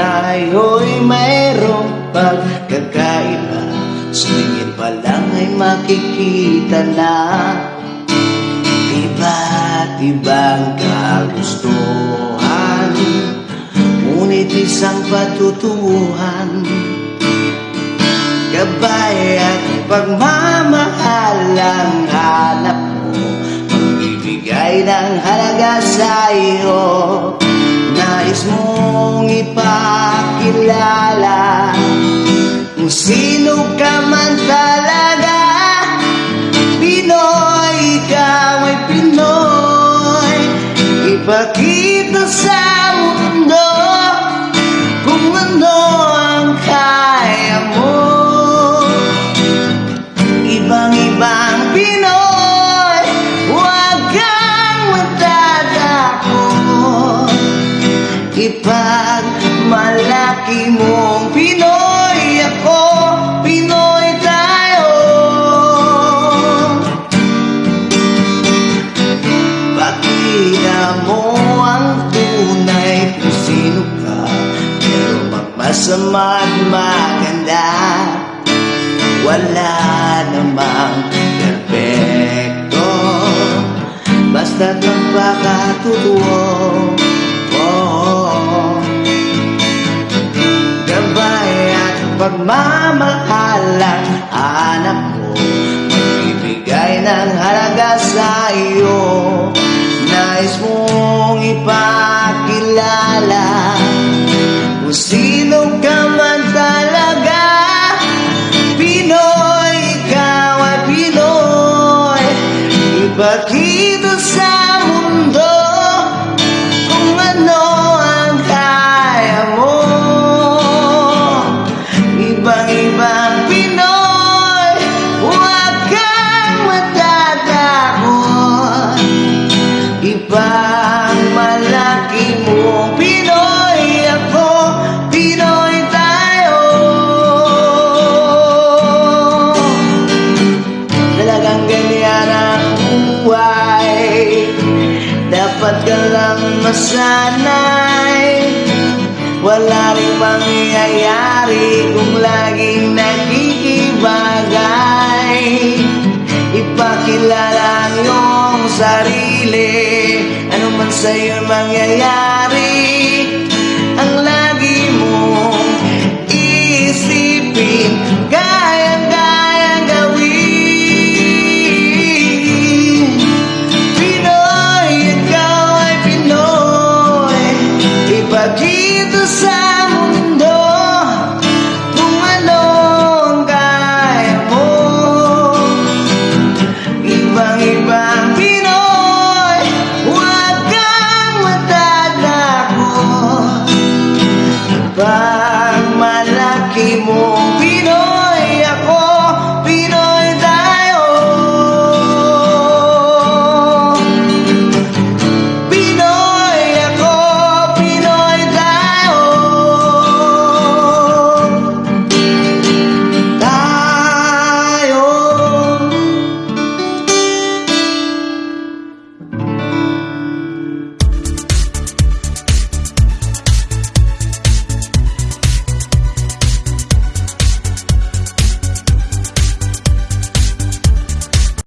tayo'y mayroong pagkakaiba Sumingin pa lang ay makikita na. Iba't ibang kagustuhan Ngunit isang patutunguhan. Gabay at pagmamahal ang hanap mo Magbibigay ng halaga sa'yo. Nais ipakilala Kung sino ka man talaga Pinoy, ikaw ay Pinoy. Ipakita sa Pakita mo ang tunay kung sino ka. Pero magmasama at maganda Wala namang perfecto Basta't magpakatotoo oh. Gabay at pagmamahal ang hanap mo Magbibigay ng halaga sa iyo Nais mong ipakilala Kung sino ka man talaga. Pinoy, ikaw ay Pinoy. Ipakita masanay Wala rin mangyayari Kung laging nakikibagay Ipakilala ang iyong sarili. Ano man sa'yo mangyayari